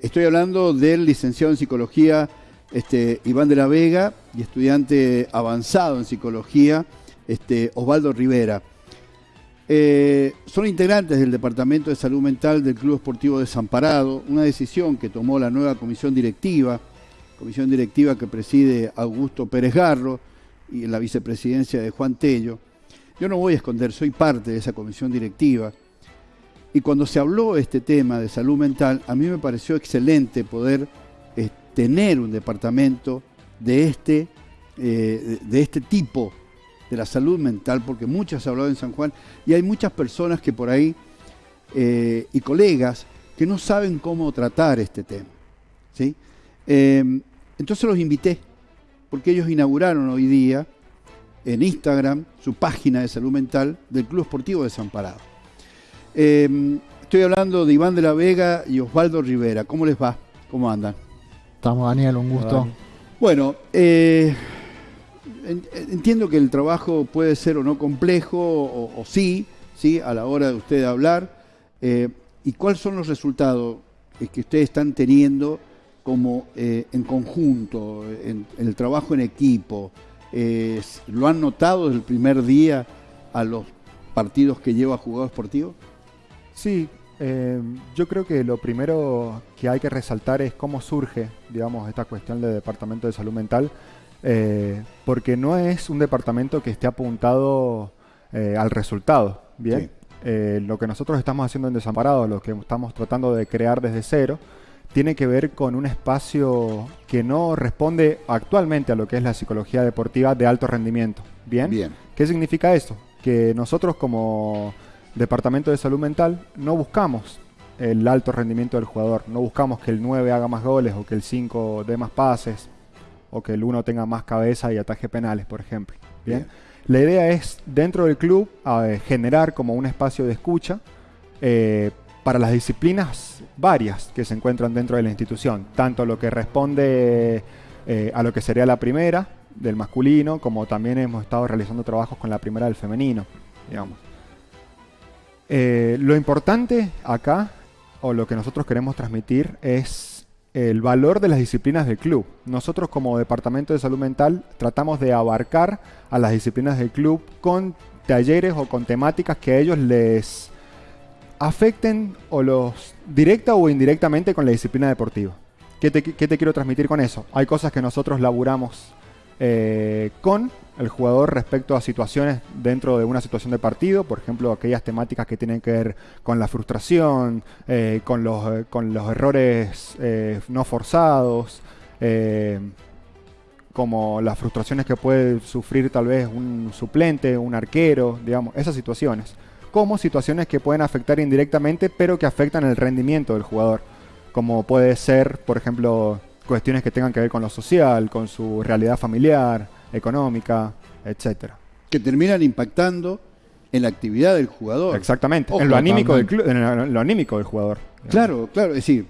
Estoy hablando del licenciado en psicología este, Iván de la Vega y estudiante avanzado en psicología este, Osvaldo Rivera. Eh, son integrantes del Departamento de Salud Mental del Club Esportivo Desamparado, una decisión que tomó la nueva comisión directiva, comisión directiva que preside Augusto Pérez Garro y la vicepresidencia de Juan Tello. Yo no voy a esconder, soy parte de esa comisión directiva. Y cuando se habló este tema de salud mental, a mí me pareció excelente poder eh, tener un departamento de este, eh, de este tipo de la salud mental, porque muchas hablado en San Juan y hay muchas personas que por ahí eh, y colegas que no saben cómo tratar este tema. ¿sí? Em, entonces los invité, porque ellos inauguraron hoy día en Instagram su página de salud mental del Club Esportivo Desamparado. Em, estoy hablando de Iván de la Vega y Osvaldo Rivera. ¿Cómo les va? ¿Cómo andan? Estamos, Daniel, un gusto. Bueno, eh, entiendo que el trabajo puede ser o no complejo, o, sí, sí, a la hora de usted hablar. Eh, ¿Y cuáles son los resultados que ustedes están teniendo como eh, en conjunto, en, el trabajo en equipo? Eh, ¿Lo han notado desde el primer día a los partidos que lleva Jugador Esportivo? Sí, yo creo que lo primero que hay que resaltar es cómo surge, digamos, esta cuestión del Departamento de Salud Mental eh, porque no es un departamento que esté apuntado eh, al resultado, ¿bien? Eh, lo que nosotros estamos haciendo en Desamparados, lo que estamos tratando de crear desde cero, tiene que ver con un espacio que no responde actualmente a lo que es la psicología deportiva de alto rendimiento, ¿bien? Bien. ¿Qué significa eso? Que nosotros como Departamento de Salud Mental no buscamos el alto rendimiento del jugador, no buscamos que el 9 haga más goles o que el 5 dé más pases, o que el uno tenga más cabeza y ataje penales, por ejemplo. Bien. La idea es, dentro del club, generar como un espacio de escucha eh, para las disciplinas varias que se encuentran dentro de la institución, tanto lo que responde eh, a lo que sería la primera del masculino, como también hemos estado realizando trabajos con la primera del femenino, digamos. Eh, lo importante acá, o lo que nosotros queremos transmitir, es el valor de las disciplinas del club. Nosotros como Departamento de Salud Mental tratamos de abarcar a las disciplinas del club con talleres o con temáticas que a ellos les afecten o los directa o indirectamente con la disciplina deportiva. ¿Qué te, qué te quiero transmitir con eso? Hay cosas que nosotros laburamos eh, con el jugador respecto a situaciones dentro de una situación de partido, por ejemplo, aquellas temáticas que tienen que ver con la frustración, eh, con, los, eh, con los errores no forzados, como las frustraciones que puede sufrir tal vez un suplente, un arquero, digamos, esas situaciones, como situaciones que pueden afectar indirectamente, pero que afectan el rendimiento del jugador, como puede ser, por ejemplo, cuestiones que tengan que ver con lo social, con su realidad familiar, económica, etcétera. Que terminan impactando en la actividad del jugador. Exactamente, en, lo anímico del en lo anímico del jugador. Claro, claro, es decir,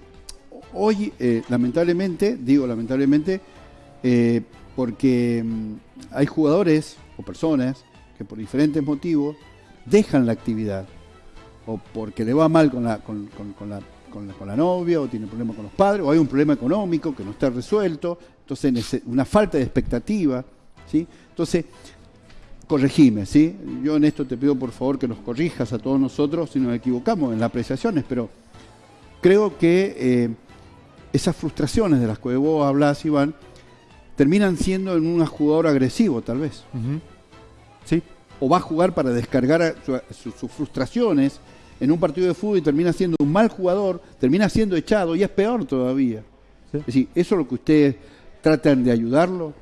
hoy eh, lamentablemente, digo lamentablemente, eh, porque mm, hay jugadores o personas que por diferentes motivos dejan la actividad o porque le va mal con la, con la con la, novia o tiene problemas con los padres o hay un problema económico que no está resuelto, entonces una falta de expectativa, ¿sí? Entonces, corregime, ¿sí? Yo en esto te pido por favor que nos corrijas a todos nosotros si nos equivocamos en las apreciaciones, pero creo que eh, esas frustraciones de las que vos hablas, Iván, terminan siendo en un jugador agresivo, tal vez. Sí. O va a jugar para descargar sus frustraciones en un partido de fútbol y termina siendo un mal jugador, termina siendo echado y es peor todavía. Es decir, ¿eso es lo que ustedes tratan de ayudarlo?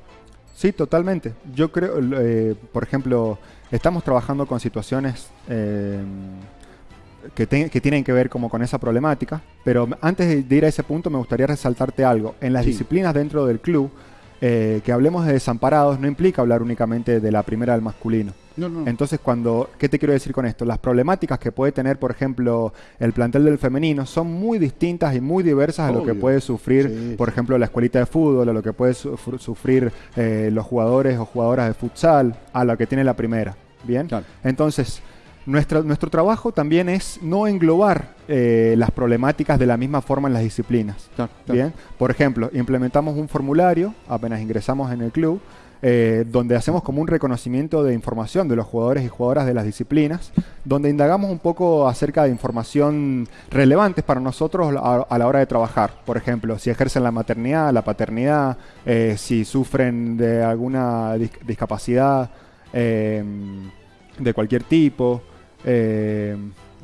Sí, totalmente. Yo creo, eh, por ejemplo, estamos trabajando con situaciones eh, que, tienen que ver como con esa problemática, pero antes de ir a ese punto me gustaría resaltarte algo. En las disciplinas dentro del club, eh, que hablemos de desamparados no implica hablar únicamente de la primera del masculino. Entonces, cuando, ¿qué te quiero decir con esto? Las problemáticas que puede tener, por ejemplo, el plantel del femenino son muy distintas y muy diversas a lo que puede sufrir, por ejemplo, la escuelita de fútbol, a lo que puede sufrir eh, los jugadores o jugadoras de futsal, a lo que tiene la primera. Bien. Entonces, nuestro trabajo también es no englobar eh, las problemáticas de la misma forma en las disciplinas. Bien, por ejemplo, implementamos un formulario apenas ingresamos en el club eh, donde hacemos como un reconocimiento de información de los jugadores y jugadoras de las disciplinas, donde indagamos un poco acerca de información relevante para nosotros a, la hora de trabajar. Por ejemplo, si ejercen la maternidad, la paternidad, eh, si sufren de alguna discapacidad eh, de cualquier tipo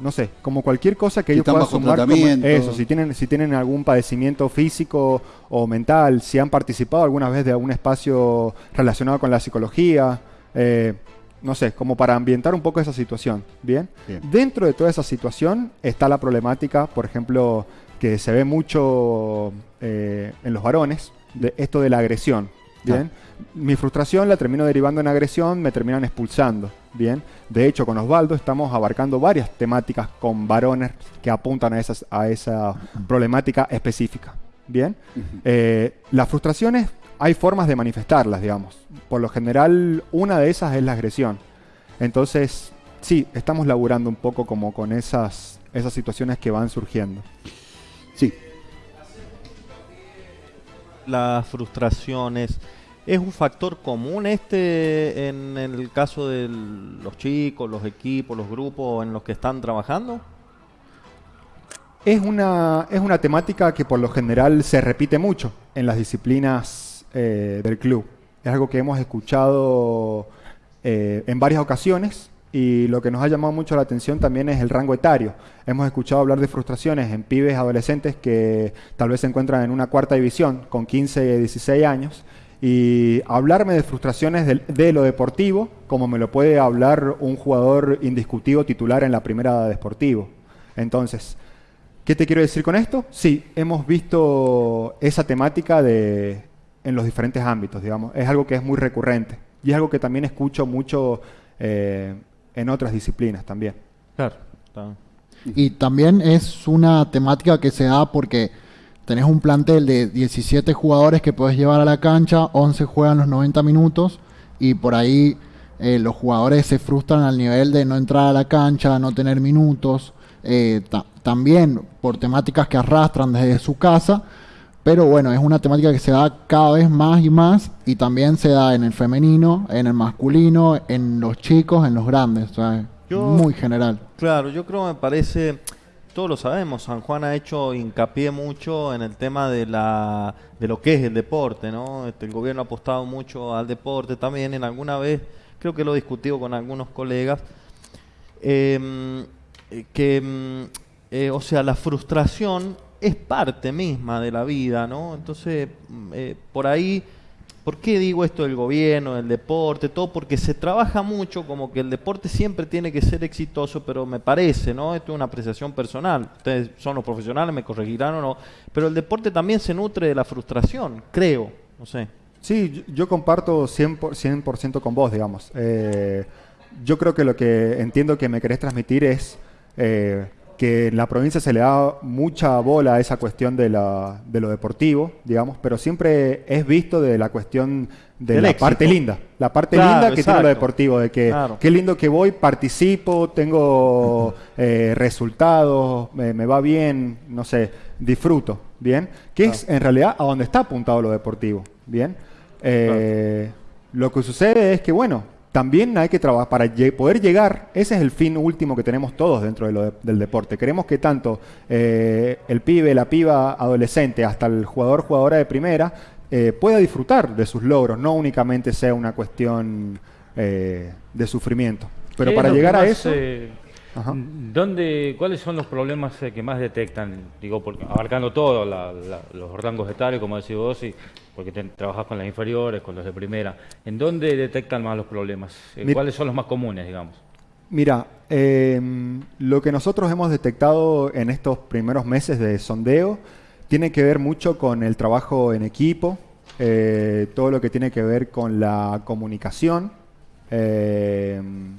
no sé, como cualquier cosa que ellos puedan sumar eso, si tienen, si tienen algún padecimiento físico o mental, si han participado alguna vez de algún espacio relacionado con la psicología, eh, no sé, como para ambientar un poco esa situación, ¿bien? Dentro de toda esa situación está la problemática, por ejemplo, que se ve mucho eh, en los varones, de esto de la agresión, ¿bien? Mi frustración la termino derivando en agresión, me terminan expulsando. Bien, de hecho con Osvaldo estamos abarcando varias temáticas con varones que apuntan a, esas, a esa problemática específica. Bien, eh, las frustraciones hay formas de manifestarlas, digamos. Por lo general, una de esas es la agresión. Entonces, sí, estamos laburando un poco como con esas, esas situaciones que van surgiendo. Sí. Las frustraciones, ¿Es un factor común este en el caso de los chicos, los equipos, los grupos en los que están trabajando? Es una, es una temática que por lo general se repite mucho en las disciplinas eh, del club. Es algo que hemos escuchado eh, en varias ocasiones y lo que nos ha llamado mucho la atención también es el rango etario. Hemos escuchado hablar de frustraciones en pibes adolescentes que tal vez se encuentran en una cuarta división con 15, 16 años y hablarme de frustraciones de, lo deportivo, como me lo puede hablar un jugador indiscutido titular en la primera de deportivo. Entonces, ¿qué te quiero decir con esto? Sí, hemos visto esa temática de, en los diferentes ámbitos, digamos. Es algo que es muy recurrente y es algo que también escucho mucho eh, en otras disciplinas también. Claro. Y también es una temática que se da porque tenés un plantel de 17 jugadores que puedes llevar a la cancha, 11 juegan los 90 minutos y por ahí eh, los jugadores se frustran al nivel de no entrar a la cancha, no tener minutos, eh, también por temáticas que arrastran desde su casa, pero bueno, es una temática que se da cada vez más y más y también se da en el femenino, en el masculino, en los chicos, en los grandes, muy general. Claro, yo creo me parece todos lo sabemos, San Juan ha hecho hincapié mucho en el tema de, lo que es el deporte, ¿no? Este, el gobierno ha apostado mucho al deporte también, en alguna vez, creo que lo he discutido con algunos colegas, em, que, em, eh, o sea, la frustración es parte misma de la vida, ¿no? Entonces, mm, eh, por ahí ¿Por qué digo esto del gobierno, del deporte, todo? Porque se trabaja mucho como que el deporte siempre tiene que ser exitoso, pero me parece, ¿no? Esto es una apreciación personal. Ustedes son los profesionales, me corregirán o no. Pero el deporte también se nutre de la frustración, creo. No sé. Sí, yo comparto 100%, 100 con vos, digamos. Eh, yo creo que lo que entiendo que me querés transmitir es eh, que en la provincia se le da mucha bola a esa cuestión de, la, de lo deportivo, digamos, pero siempre es visto de la cuestión de la parte linda, la parte linda que tiene lo deportivo, de que qué lindo que voy, participo, tengo eh, resultados, me, va bien, no sé, disfruto, ¿bien? Que es en realidad a donde está apuntado lo deportivo, ¿bien? Eh, lo que sucede es que, bueno, también hay que trabajar para poder llegar, ese es el fin último que tenemos todos dentro del deporte. Queremos que tanto eh, el pibe, la piba, adolescente, hasta el jugador, jugadora de primera, eh, pueda disfrutar de sus logros, no únicamente sea una cuestión eh, de sufrimiento. Pero para llegar a eso... ¿Dónde, ¿Cuáles son los problemas que más detectan? Digo, abarcando todos los rangos etarios, como decís vos, y porque trabajas con las inferiores, con los de primera. ¿En dónde detectan más los problemas? Eh, ¿Cuáles son los más comunes, digamos? Mira, em, lo que nosotros hemos detectado en estos primeros meses de sondeo tiene que ver mucho con el trabajo en equipo, eh, todo lo que tiene que ver con la comunicación, em,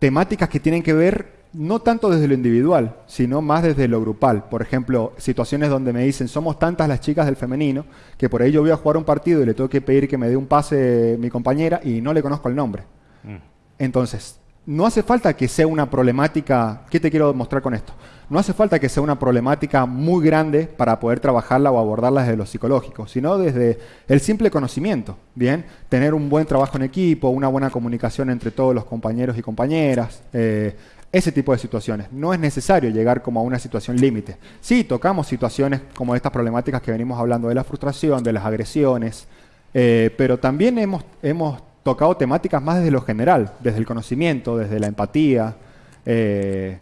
temáticas que tienen que ver no tanto desde lo individual, sino más desde lo grupal. Por ejemplo, situaciones donde me dicen, somos tantas las chicas del femenino, que por ahí yo voy a jugar un partido y le tengo que pedir que me dé un pase mi compañera y no le conozco el nombre. Mm. Entonces, no hace falta que sea una problemática, ¿qué te quiero mostrar con esto? No hace falta que sea una problemática muy grande para poder trabajarla o abordarla desde lo psicológico, sino desde el simple conocimiento, ¿bien? Tener un buen trabajo en equipo, una buena comunicación entre todos los compañeros y compañeras, eh, ese tipo de situaciones. No es necesario llegar como a una situación límite. Sí, tocamos situaciones como estas problemáticas que venimos hablando de la frustración, de las agresiones, eh, pero también hemos, hemos tocado temáticas más desde lo general, desde el conocimiento, desde la empatía, eh,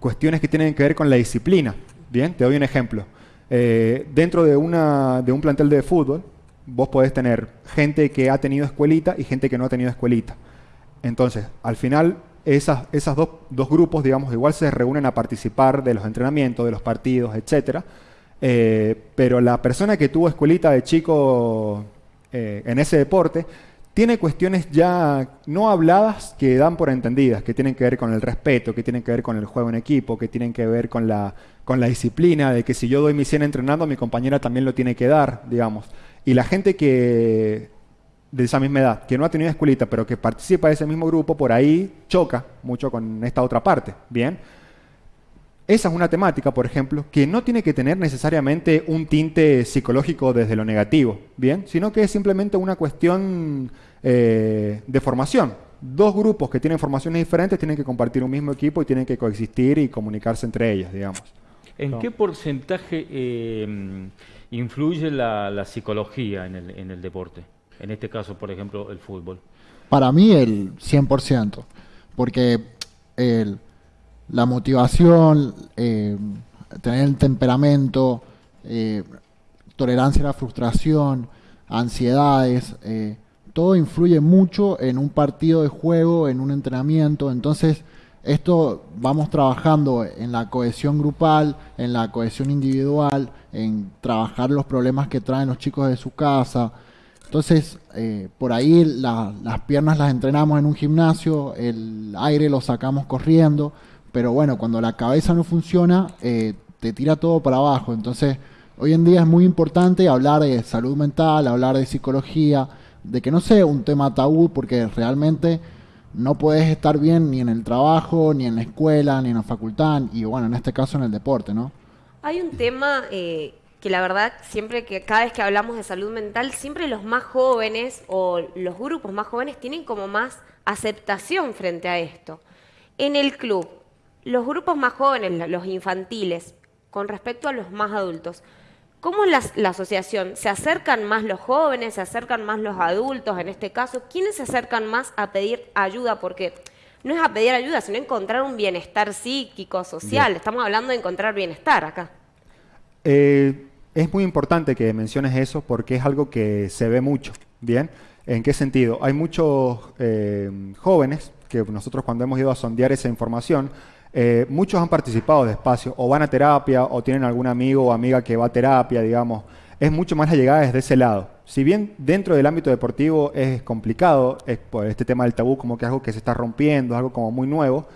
cuestiones que tienen que ver con la disciplina. Bien, te doy un ejemplo. Eh, dentro de, una, de un plantel de fútbol, vos podés tener gente que ha tenido escuelita y gente que no ha tenido escuelita. Entonces, al final, esas, esas dos, dos, grupos, digamos, igual se reúnen a participar de los entrenamientos, de los partidos, etc. Eh, pero la persona que tuvo escuelita de chico en ese deporte tiene cuestiones ya no habladas que dan por entendidas, que tienen que ver con el respeto, que tienen que ver con el juego en equipo, que tienen que ver con la, con la disciplina, de que si yo doy mi 100 entrenando, mi compañera también lo tiene que dar, digamos. Y la gente que de esa misma edad, que no ha tenido escuelita, pero que participa de ese mismo grupo, por ahí choca mucho con esta otra parte, ¿bien? Esa es una temática, por ejemplo, que no tiene que tener necesariamente un tinte psicológico desde lo negativo, ¿bien? Sino que es simplemente una cuestión eh, de formación. Dos grupos que tienen formaciones diferentes tienen que compartir un mismo equipo y tienen que coexistir y comunicarse entre ellos, digamos. ¿En qué porcentaje eh, influye la, psicología en el, en el deporte? En este caso, por ejemplo, el fútbol. Para mí el 100%, porque el la motivación, eh, tener el temperamento, eh, tolerancia a la frustración, ansiedades, eh, todo influye mucho en un partido de juego, en un entrenamiento. Entonces, esto vamos trabajando en la cohesión grupal, en la cohesión individual, en trabajar los problemas que traen los chicos de su casa. Entonces, por ahí las piernas las entrenamos en un gimnasio, el aire lo sacamos corriendo pero bueno, cuando la cabeza no funciona, eh, te tira todo para abajo. Entonces, hoy en día es muy importante hablar de salud mental, hablar de psicología, de que no sea un tema tabú, porque realmente no puedes estar bien ni en el trabajo, ni en la escuela, ni en la facultad, y bueno, en este caso en el deporte, ¿no? Hay un tema eh, que la verdad, siempre que cada vez que hablamos de salud mental, siempre los más jóvenes o los grupos más jóvenes tienen como más aceptación frente a esto. En el club, los grupos más jóvenes, los infantiles, con respecto a los más adultos, ¿cómo la, la asociación? ¿Se acercan más los jóvenes? ¿Se acercan más los adultos en este caso? ¿Quiénes se acercan más a pedir ayuda? Porque no es a pedir ayuda, sino encontrar un bienestar psíquico, social. Estamos hablando de encontrar bienestar acá. Eh, es muy importante que menciones eso porque es algo que se ve mucho. ¿Bien? ¿En qué sentido? Hay muchos eh, jóvenes que nosotros cuando hemos ido a sondear esa información eh, muchos han participado de espacio, o van a terapia, o tienen algún amigo o amiga que va a terapia, digamos. Es mucho más la llegada desde ese lado. Si bien dentro del ámbito deportivo es complicado, es, este tema del tabú como que algo que se está rompiendo, es algo como muy nuevo,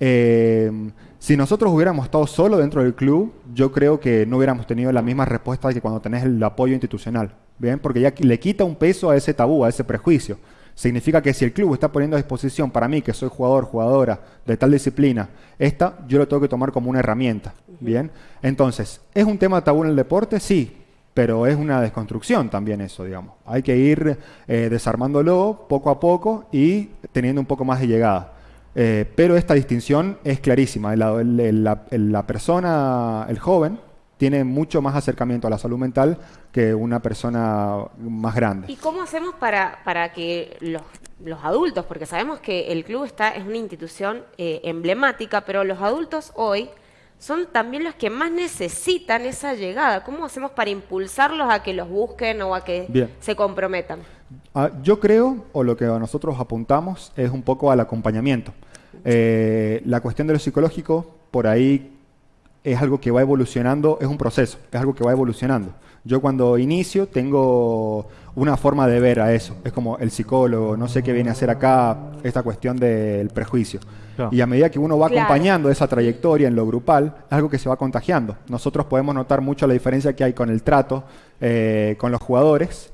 eh, si nosotros hubiéramos estado solo dentro del club, yo creo que no hubiéramos tenido la misma respuesta que cuando tenés el apoyo institucional, ¿bien? Porque ya le quita un peso a ese tabú, a ese prejuicio. Significa que si el club está poniendo a disposición para mí, que soy jugador, jugadora de tal disciplina, esta yo lo tengo que tomar como una herramienta. Bien, entonces, ¿es un tema tabú en el deporte? Sí, pero es una desconstrucción también eso, digamos. Hay que ir eh, desarmándolo poco a poco y teniendo un poco más de llegada. Eh, pero esta distinción es clarísima. la persona, el joven, tiene mucho más acercamiento a la salud mental que una persona más grande. ¿Y cómo hacemos para, para que los, los adultos, porque sabemos que el club está, es una institución eh, emblemática, pero los adultos hoy son también los que más necesitan esa llegada. ¿Cómo hacemos para impulsarlos a que los busquen o a que se comprometan? Ah, yo creo, o lo que nosotros apuntamos, es un poco al acompañamiento. Eh, la cuestión de lo psicológico, por ahí es algo que va evolucionando, es un proceso, es algo que va evolucionando. Yo cuando inicio tengo una forma de ver a eso. Es como el psicólogo, no sé qué viene a hacer acá, esta cuestión del prejuicio. Y a medida que uno va acompañando esa trayectoria en lo grupal, es algo que se va contagiando. Nosotros podemos notar mucho la diferencia que hay con el trato eh, con los jugadores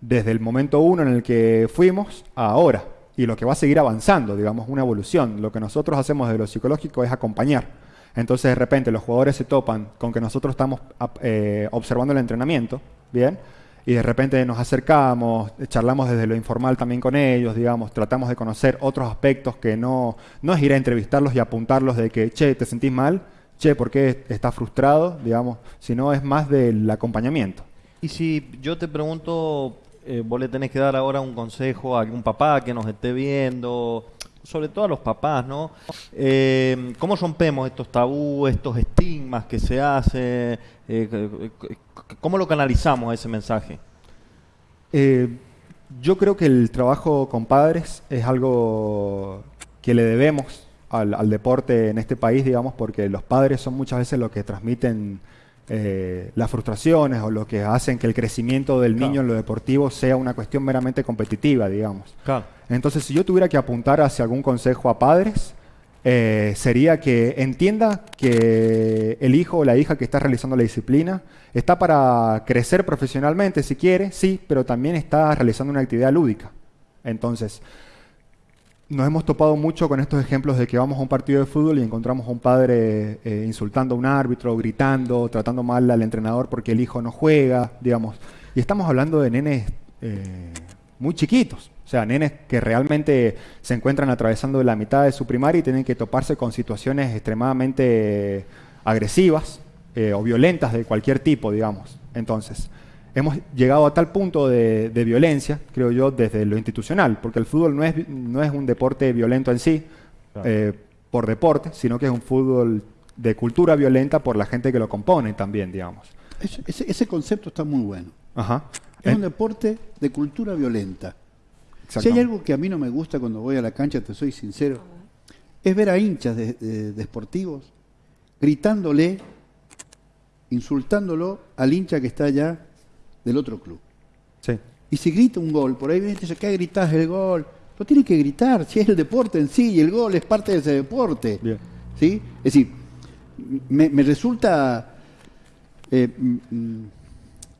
desde el momento uno en el que fuimos a ahora. y lo que va a seguir avanzando, digamos, una evolución. Lo que nosotros hacemos de lo psicológico es acompañar. Entonces de repente los jugadores se topan con que nosotros estamos eh, observando el entrenamiento, ¿bien? Y de repente nos acercamos, charlamos desde lo informal también con ellos, digamos, tratamos de conocer otros aspectos que no, no es ir a entrevistarlos y apuntarlos de que, che, ¿te sentís mal? Che, ¿por qué estás frustrado? Digamos, sino es más del acompañamiento. Y si yo te pregunto, eh, vos le tenés que dar ahora un consejo a algún papá que nos esté viendo, sobre todo a los papás, ¿no? Eh, ¿Cómo rompemos estos tabúes, estos estigmas que se hacen? Eh, ¿Cómo lo canalizamos ese mensaje? yo creo que el trabajo con padres es algo que le debemos al, al, deporte en este país, digamos, porque los padres son muchas veces los que transmiten eh, las frustraciones o lo que hacen que el crecimiento del niño en lo deportivo sea una cuestión meramente competitiva, digamos. Entonces, si yo tuviera que apuntar hacia algún consejo a padres, eh, sería que entienda que el hijo o la hija que está realizando la disciplina está para crecer profesionalmente, si quiere, sí, pero también está realizando una actividad lúdica. Entonces, nos hemos topado mucho con estos ejemplos de que vamos a un partido de fútbol y encontramos a un padre eh, insultando a un árbitro, gritando, tratando mal al entrenador porque el hijo no juega, digamos. Y estamos hablando de nenes eh, muy chiquitos, o sea, nenes que realmente se encuentran atravesando la mitad de su primaria y tienen que toparse con situaciones extremadamente agresivas eh, o violentas de cualquier tipo, digamos. Entonces, hemos llegado a tal punto de, violencia, creo yo, desde lo institucional, porque el fútbol no es, no es un deporte violento en sí, eh, por deporte, sino que es un fútbol de cultura violenta por la gente que lo compone también, digamos. Ese, concepto está muy bueno. Es un deporte de cultura violenta. Si hay algo que a mí no me gusta cuando voy a la cancha, te soy sincero, es ver a hinchas de, de, gritándole, insultándolo al hincha que está allá del otro club. Sí. Y si grita un gol, por ahí viene y dice, ¿qué gritas el gol? No tiene que gritar, si es el deporte en sí, y el gol es parte de ese deporte. ¿Sí? Es decir, me, resulta, eh, mm, mm,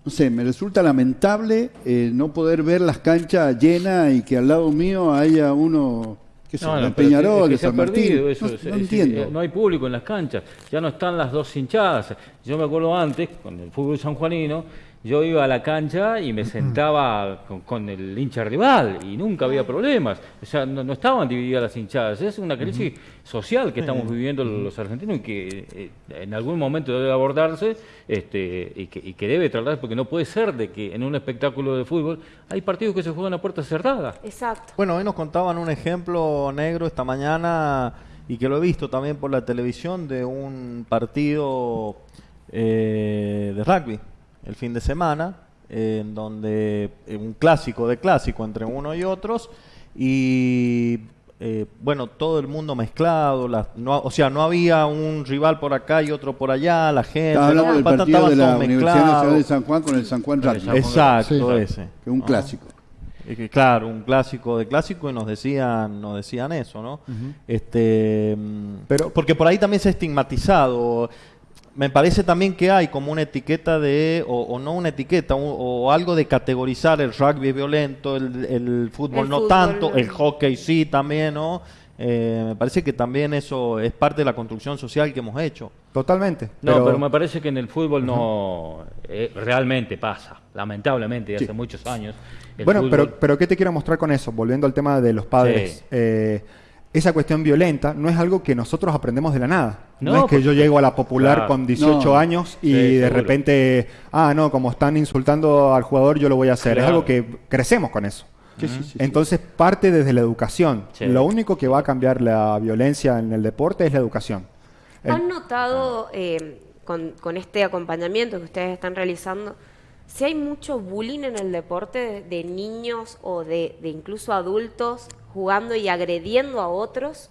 no sé, me resulta lamentable eh, no poder ver las canchas llenas y que al lado mío haya uno que no, no, Peñarol, que, se ha perdido eso. No, entiendo. no hay público en las canchas, ya no están las dos hinchadas. Yo me acuerdo antes, con el fútbol sanjuanino, yo iba a la cancha y me sentaba con, el hincha rival y nunca había problemas. O sea, no, estaban divididas las hinchadas. Es una crisis social que estamos viviendo los argentinos y que eh, en algún momento debe abordarse este, y, que, debe tratarse, porque no puede ser de que en un espectáculo de fútbol hay partidos que se juegan a puerta cerrada. Exacto. Bueno, hoy nos contaban un ejemplo negro esta mañana y que lo he visto también por la televisión de un partido eh, de rugby el fin de semana, en donde eh, un clásico de clásico entre uno y otros, y eh, bueno, todo el mundo mezclado, no, o sea, no había un rival por acá y otro por allá, la gente. Estaba del partido de la Universidad Nacional de San Juan con el San Juan. Exacto, ese. Que un clásico. claro, un clásico de clásico y nos decían, nos decían eso, ¿no? Este, pero porque por ahí también se ha estigmatizado me parece también que hay como una etiqueta de, o, no una etiqueta, o, algo de categorizar el rugby violento, el, fútbol no tanto, el hockey sí también, ¿no? Eh, me parece que también eso es parte de la construcción social que hemos hecho. Totalmente. No, pero, me parece que en el fútbol no eh, realmente pasa, lamentablemente, hace muchos años. Bueno, pero, pero ¿qué te quiero mostrar con eso? Volviendo al tema de los padres. Eh, esa cuestión violenta no es algo que nosotros aprendemos de la nada. No, es que yo llego a la popular con 18 años y de repente, ah, no, como están insultando al jugador, yo lo voy a hacer. Es algo que crecemos con eso. Entonces parte desde la educación. Lo único que va a cambiar la violencia en el deporte es la educación. ¿Han notado eh, con, este acompañamiento que ustedes están realizando, si hay mucho bullying en el deporte de, niños o de incluso adultos jugando y agrediendo a otros.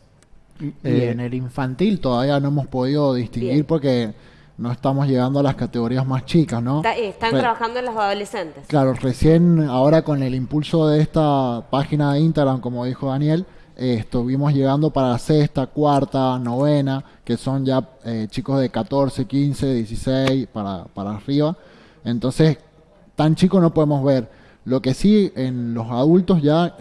Y en el infantil todavía no hemos podido distinguir porque no estamos llegando a las categorías más chicas, ¿no? Eh, están trabajando en los adolescentes. Claro, recién ahora con el impulso de esta página de Instagram, como dijo Daniel, eh, estuvimos llegando para sexta, cuarta, novena, que son ya eh, chicos de 14, 15, 16 para, para arriba. Entonces, tan chicos no podemos ver. Lo que sí, en los adultos ya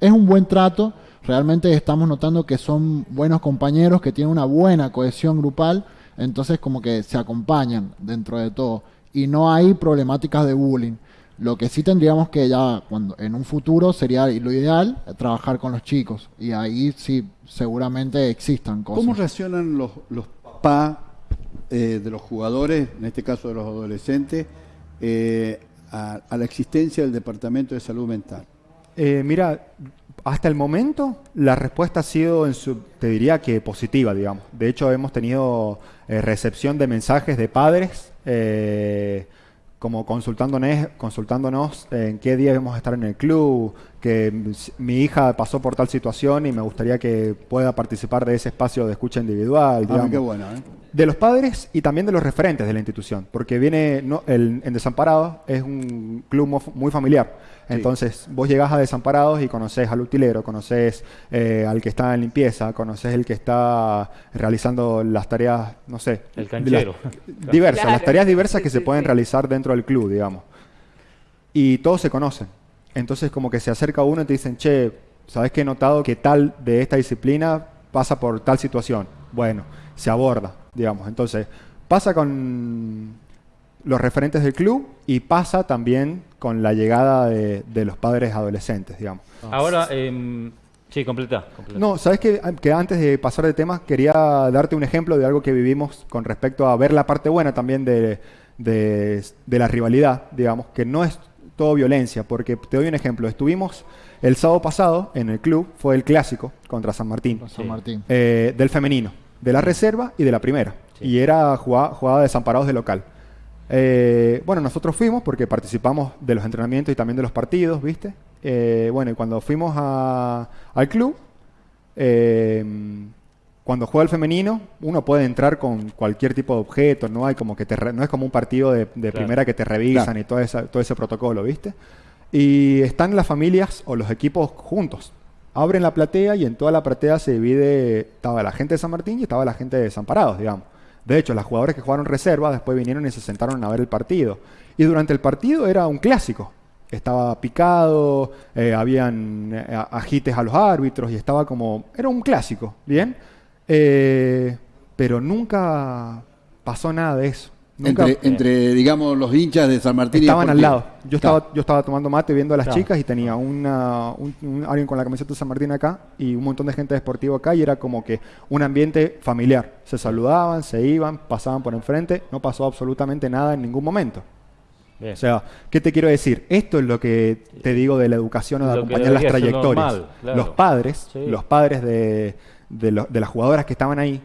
es un buen trato. Realmente estamos notando que son buenos compañeros, que tienen una buena cohesión grupal, entonces como que se acompañan dentro de todo. Y no hay problemáticas de bullying. Lo que sí tendríamos que ya, cuando en un futuro sería lo ideal, trabajar con los chicos. Y ahí sí, seguramente existan cosas. ¿Cómo reaccionan los, los papás eh, de los jugadores, en este caso de los adolescentes, eh, a la existencia del Departamento de Salud Mental? Eh, mira, hasta el momento la respuesta ha sido, en su, te diría que positiva, digamos. De hecho, hemos tenido eh, recepción de mensajes de padres, eh, como consultándonos, consultándonos en qué día vamos a estar en el club, que m- mi hija pasó por tal situación y me gustaría que pueda participar de ese espacio de escucha individual. Ah, digamos. qué bueno, ¿eh? De los padres y también de los referentes de la institución, porque viene no, el, en Desamparados es un club muy familiar. Sí. Entonces, vos llegás a Desamparados y conoces al utilero, conoces eh, al que está en limpieza, conoces el que está realizando las tareas, no sé, El canchero. las- diversas, las tareas diversas Sí, que se sí, pueden realizar dentro del club, digamos. Y todos se conocen. Entonces, como que se acerca uno y te dicen, che, ¿sabes que he notado que tal de esta disciplina pasa por tal situación? Bueno, se aborda, digamos. Entonces, pasa con los referentes del club y pasa también con la llegada de, de los padres adolescentes, digamos. Ahora, em, sí, completa. completa. No, sabes que, que antes de pasar de tema quería darte un ejemplo de algo que vivimos con respecto a ver la parte buena también de, de- de la rivalidad, digamos, que no es todo violencia, porque te doy un ejemplo. Estuvimos el sábado pasado en el club, fue el clásico contra San Martín, San Martín. eh, del femenino, de la reserva y de la primera. Sí. Y era jugada, jugada de desamparados de local. Eh, bueno, nosotros fuimos porque participamos de los entrenamientos y también de los partidos, ¿viste? Eh, bueno, y cuando fuimos a- al club, cuando juega el femenino, uno puede entrar con cualquier tipo de objeto, no hay como que te re- no es como un partido de, de Claro. primera que te revisan Claro. y todo, esa- todo ese protocolo, ¿viste? Y están las familias o los equipos juntos. Abren la platea y en toda la platea se divide, estaba la gente de San Martín y estaba la gente de Desamparados, digamos. De hecho, los jugadores que jugaron reserva después vinieron y se sentaron a ver el partido. Y durante el partido era un clásico. Estaba picado, eh, habían eh, a- agites a los árbitros y estaba como... Era un clásico, ¿bien? Eh, pero nunca pasó nada de eso. Nunca, Entre, entre, digamos, los hinchas de San Martín Estaban y al lado. Yo estaba, yo estaba tomando mate viendo a las Claro. chicas y tenía una, un- un- alguien con la camiseta de San Martín acá y un montón de gente de deportivo acá y era como que un ambiente familiar. Se saludaban, se iban, pasaban por enfrente, no pasó absolutamente nada en ningún momento. Bien. O sea, ¿qué te quiero decir? Esto es lo que te digo de la educación o de Lo acompañar las trayectorias. normal, claro. Los padres, Sí. los padres de, de lo- de las jugadoras que estaban ahí,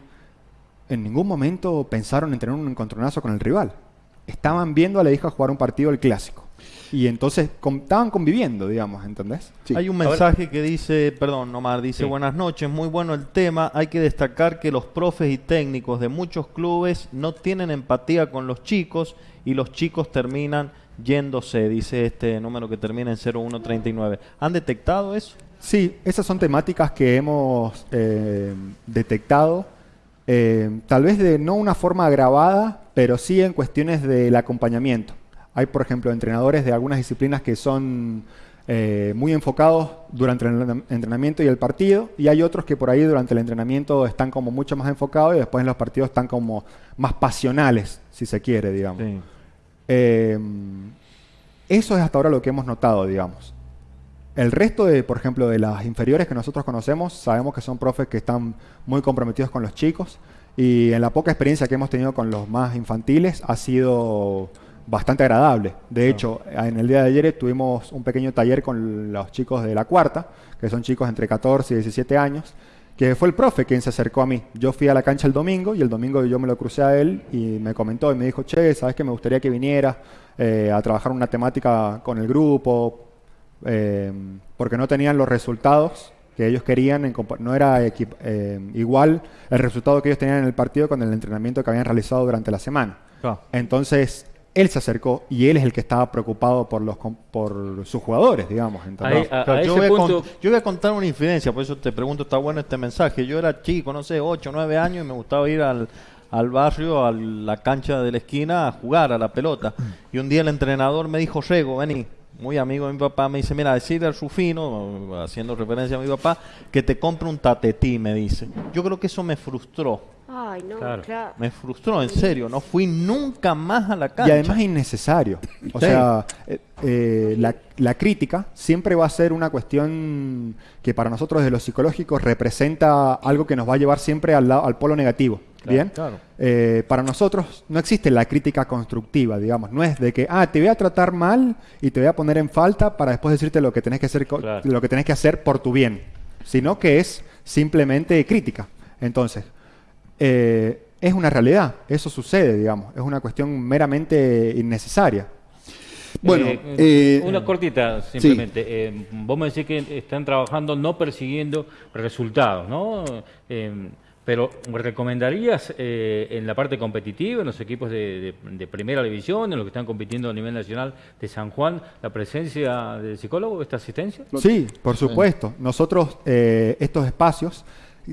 en ningún momento pensaron en tener un encontronazo con el rival. Estaban viendo a la hija jugar un partido del clásico. Y entonces com- estaban conviviendo, digamos, ¿entendés? Sí. Hay un mensaje que dice, perdón, Omar, dice, Sí. buenas noches, muy bueno el tema. Hay que destacar que los profes y técnicos de muchos clubes no tienen empatía con los chicos y los chicos terminan yéndose, dice este número que termina en 0139. ¿Han detectado eso? Sí, esas son temáticas que hemos eh, detectado, eh, tal vez de no una forma agravada, pero sí en cuestiones del acompañamiento. Hay, por ejemplo, entrenadores de algunas disciplinas que son eh, muy enfocados durante el entren- entrenamiento y el partido, y hay otros que por ahí durante el entrenamiento están como mucho más enfocados y después en los partidos están como más pasionales, si se quiere, digamos. Eso es hasta ahora lo que hemos notado, digamos. El resto de, por ejemplo, de las inferiores que nosotros conocemos, sabemos que son profes que están muy comprometidos con los chicos y en la poca experiencia que hemos tenido con los más infantiles ha sido bastante agradable. De hecho, en el día de ayer tuvimos un pequeño taller con los chicos de la cuarta, que son chicos entre 14 y 17 años, que fue el profe quien se acercó a mí. Yo fui a la cancha el domingo y el domingo yo me lo crucé a él y me comentó y me dijo, che, ¿sabes que me gustaría que viniera eh, a trabajar una temática con el grupo? Eh, porque no tenían los resultados que ellos querían, en compa- no era equi- eh, igual el resultado que ellos tenían en el partido con el entrenamiento que habían realizado durante la semana. Claro. Entonces, él se acercó y él es el que estaba preocupado por, los, com- por sus jugadores, digamos. a yo, voy a punto- con- yo voy a contar una infidencia, por eso te pregunto, está bueno este mensaje. Yo era chico, no sé, 8 o 9 años y me gustaba ir al, al barrio, a la cancha de la esquina, a jugar a la pelota. Y un día el entrenador me dijo, Rego, vení, muy amigo de mi papá, me dice, mira, decirle al Rufino, haciendo referencia a mi papá, que te compre un tatetí, me dice. Yo creo que eso me frustró. Ay, no, Claro. claro. Me frustró, en serio. No fui nunca más a la cancha. Y además innecesario. O Sí. sea, eh, eh, la, la crítica siempre va a ser una cuestión que para nosotros de los psicológicos representa algo que nos va a llevar siempre al, lado- al polo negativo. Claro, ¿Bien? claro. Eh, para nosotros no existe la crítica constructiva, digamos. No es de que, ah, te voy a tratar mal y te voy a poner en falta para después decirte lo que tenés que hacer, lo que tenés que hacer por tu bien. Sino que es simplemente crítica. Entonces, eh, es una realidad. Eso sucede, digamos. Es una cuestión meramente innecesaria. Bueno, Eh, eh, una cortita simplemente. Eh, vos me decís que están trabajando no persiguiendo resultados, ¿no? Eh, pero ¿recomendarías eh, en la parte competitiva, en los equipos de, de- de primera división, en los que están compitiendo a nivel nacional de San Juan, la presencia del psicólogo, esta asistencia? Sí, por supuesto. Nosotros, eh, estos espacios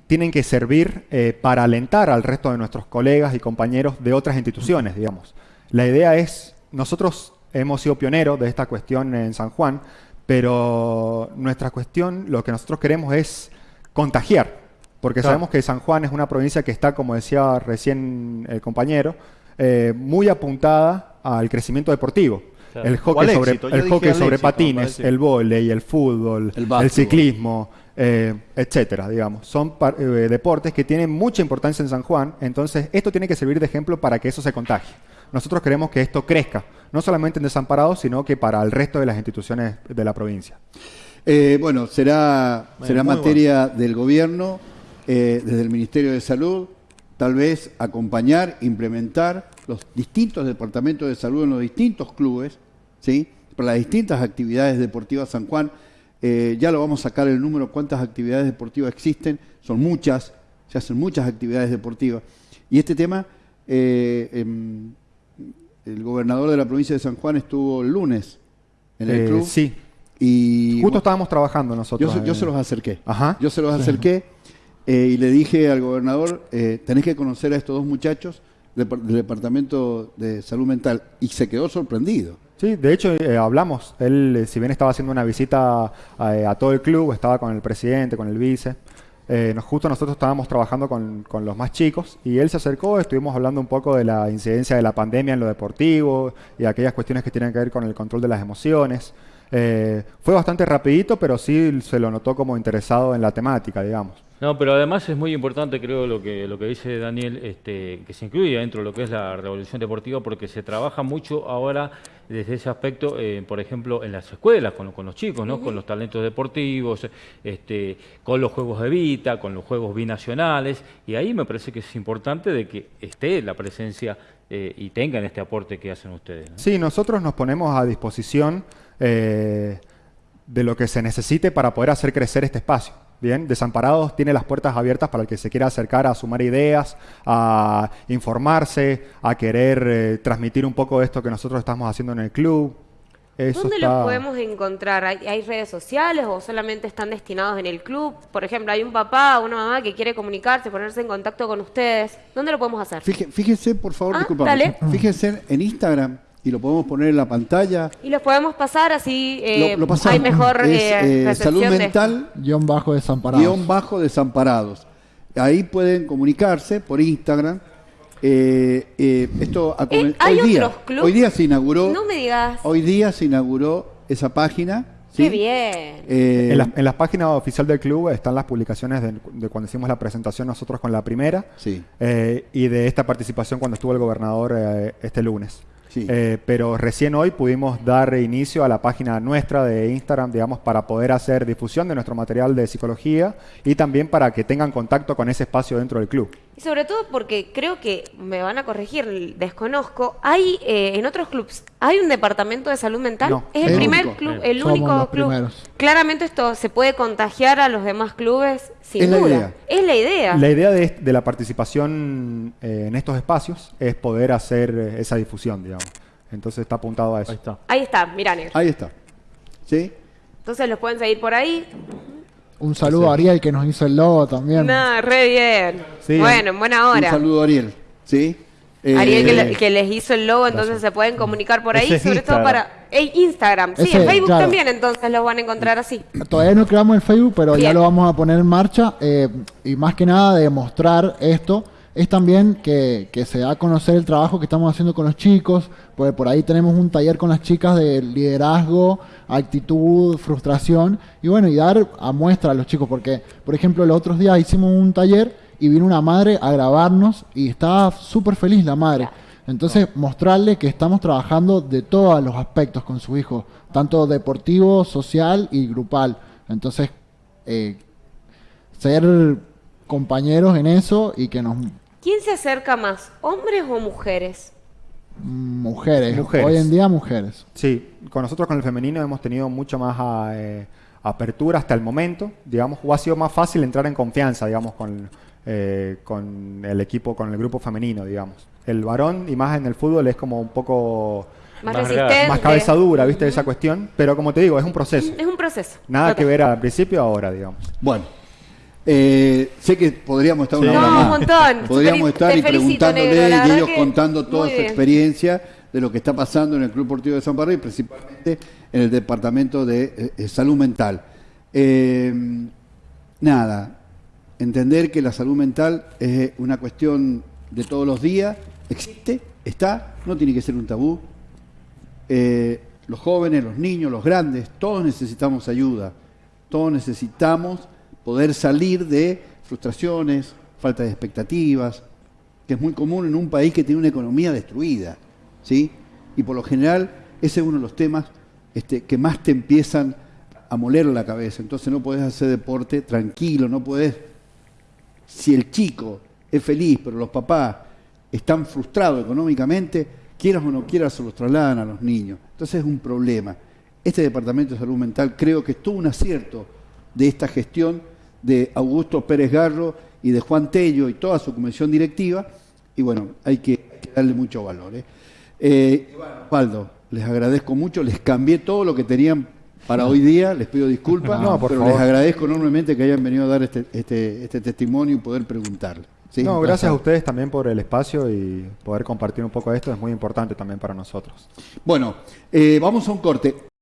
tienen que servir eh, para alentar al resto de nuestros colegas y compañeros de otras instituciones, digamos. La idea es, nosotros hemos sido pioneros de esta cuestión en San Juan, pero nuestra cuestión, lo que nosotros queremos es contagiar, porque Claro. sabemos que San Juan es una provincia que está, como decía recién el compañero, eh, muy apuntada al crecimiento deportipo. Claro. El hockey sobre, el hockey éxito, patines, el vóley, el fútbol, El ciclismo, eh, etcétera, digamos. Son par- eh, deportes que tienen mucha importancia en San Juan, entonces esto tiene que servir de ejemplo para que eso se contagie. Nosotros queremos que esto crezca, no solamente en Desamparados, sino que para el resto de las instituciones de la provincia. Eh, bueno, será, Bueno, será materia del gobierno, eh, desde el Ministerio de Salud, tal vez acompañar, implementar los distintos departamentos de salud en los distintos clubes, ¿sí? para las distintas actividades deportivas San Juan. Eh, ya lo vamos a sacar el número, cuántas actividades deportivas existen, son muchas, se hacen muchas actividades deportivas. Y este tema, eh, em, el gobernador de la provincia de San Juan estuvo el lunes en el Eh, club. Sí, Y justo estábamos trabajando yo, nosotros. se, yo se los acerqué. Ajá. Yo se los acerqué eh, y le dije al gobernador, eh, tenés que conocer a estos dos muchachos del Departamento de Salud Mental. Y se quedó sorprendido. Sí, de hecho eh, hablamos. Él, eh, si bien estaba haciendo una visita a, a todo el club, estaba con el presidente, con el vice. eh, nos- justo nosotros estábamos trabajando con, con los más chicos y él se acercó, estuvimos hablando un poco de la incidencia de la pandemia en lo deportivo y aquellas cuestiones que tienen que ver con el control de las emociones. Eh, fue bastante rapidito, pero sí se lo notó como interesado en la temática, digamos. No, pero además es muy importante, creo, lo que, lo que dice Daniel, este, que se incluye dentro de lo que es la revolución deportiva, porque se trabaja mucho ahora desde ese aspecto, eh, por ejemplo, en las escuelas, con, con los chicos, ¿no? con los talentos deportivos, este, con los juegos de Vita, con los juegos binacionales, y ahí me parece que es importante de que esté la presencia eh, y tengan este aporte que hacen ustedes. ¿no? Sí, nosotros nos ponemos a disposición eh, de lo que se necesite para poder hacer crecer este espacio. Bien, Desamparados tiene las puertas abiertas para el que se quiera acercar a sumar ideas, a informarse, a querer eh, transmitir un poco de esto que nosotros estamos haciendo en el club. Eso ¿Dónde está- los podemos encontrar? ¿Hay, hay redes sociales o solamente están destinados en el club? Por ejemplo, hay un papá o una mamá que quiere comunicarse, ponerse en contacto con ustedes. ¿Dónde lo podemos hacer? Fíje- Fíjense, por favor, Ah, disculpame. dale. Fíjense en Instagram y lo podemos poner en la pantalla. Y los podemos pasar así eh, Lo- lo pasamos. hay mejor Es, eh, eh, salud de- mental Guión bajo desamparados. guion bajo desamparados. Ahí pueden comunicarse por Instagram. Eh, eh, esto a- Eh, ¿hay hoy día, otros clubes? hoy día se inauguró. No me digas. Hoy día se inauguró esa página. ¿sí? Qué bien. Eh, En la, en la página oficial del club están las publicaciones de, de cuando hicimos la presentación nosotros con la primera Sí. eh, y de esta participación cuando estuvo el gobernador eh, este lunes. Eh, pero recién hoy pudimos dar inicio a la página nuestra de Instagram, digamos, para poder hacer difusión de nuestro material de psicología y también para que tengan contacto con ese espacio dentro del club. Y sobre todo porque creo que me van a corregir, desconozco. Hay eh, en otros clubs, ¿hay un departamento de salud mental? No, es el el primer único. club, el Somos único club. primeros. Claramente esto se puede contagiar a los demás clubes sin Es la duda. idea. Es la idea. La idea de, de la participación eh, en estos espacios es poder hacer eh, esa difusión, digamos. Entonces está apuntado a eso. Ahí está. Ahí está, mira, negro. Ahí está. ¿Sí? Entonces los pueden seguir por ahí. Un saludo a Ariel que nos hizo el logo también. No, re bien. Sí, bueno, en buena Un hora. saludo a Ariel. ¿Sí? Eh, Ariel que, le- que les hizo el logo, entonces se pueden comunicar por ahí, Ese sobre todo para eh, Instagram. Sí, Ese, en Facebook claro. también, entonces los van a encontrar así. Todavía no creamos el Facebook, pero ya lo vamos a poner en marcha. eh, y más que nada de mostrar esto, es también que, que se da a conocer el trabajo que estamos haciendo con los chicos. Pues por ahí tenemos un taller con las chicas de liderazgo, actitud, frustración. Y bueno, y dar a muestra a los chicos. Porque, por ejemplo, los otros días hicimos un taller y vino una madre a grabarnos y estaba súper feliz la madre. Entonces, mostrarle que estamos trabajando de todos los aspectos con su hijo, tanto deportivo, social y grupal. Entonces, eh, ser compañeros en eso y que nos ¿Quién se acerca más, hombres o mujeres? mujeres, Mujeres. hoy en día mujeres. Sí, con nosotros con el femenino hemos tenido mucha más ah, eh, apertura hasta el momento, digamos, o ha sido más fácil entrar en confianza, digamos, con, eh, con el equipo, con el grupo femenino, digamos. El varón, y más en el fútbol, es como un poco Más, Más resistente. más cabeza dura, ¿viste? Esa cuestión, pero como te digo, es un proceso. Es un proceso. Nada Total. que ver al principio ahora, digamos. Bueno, eh, sé que podríamos estar una Sí. hora No, más. un montón. Podríamos Te estar y felicito, preguntándole negro, y ellos contando toda su bien. experiencia de lo que está pasando en el Club Deportivo de San Barrio y principalmente en el departamento de eh, salud mental. Eh, nada, entender que la salud mental es una cuestión de todos los días, existe, está, no tiene que ser un tabú. Los jóvenes, los niños, los grandes, todos necesitamos ayuda, todos necesitamos poder salir de frustraciones, falta de expectativas, que es muy común en un país que tiene una economía destruida, ¿sí? Y por lo general ese es uno de los temas este, que más te empiezan a moler la cabeza. Entonces no podés hacer deporte tranquilo, no podés... Si el chico es feliz, pero los papás están frustrados económicamente, quieras o no quieras, se los trasladan a los niños. Entonces es un problema. Este Departamento de Salud Mental creo que tuvo un acierto de esta gestión de Augusto Pérez Garro y de Juan Tello y toda su comisión directiva. Y bueno, hay que, hay que darle mucho valor. ¿eh? Eh, Osvaldo, les agradezco mucho, les cambié todo lo que tenían para hoy día, les pido disculpas, No, por pero favor. les agradezco enormemente que hayan venido a dar este, este, este testimonio y poder preguntarle. ¿sí? no, gracias a ustedes también por el espacio y poder compartir un poco esto, es muy importante también para nosotros. Bueno, eh, vamos a un corte.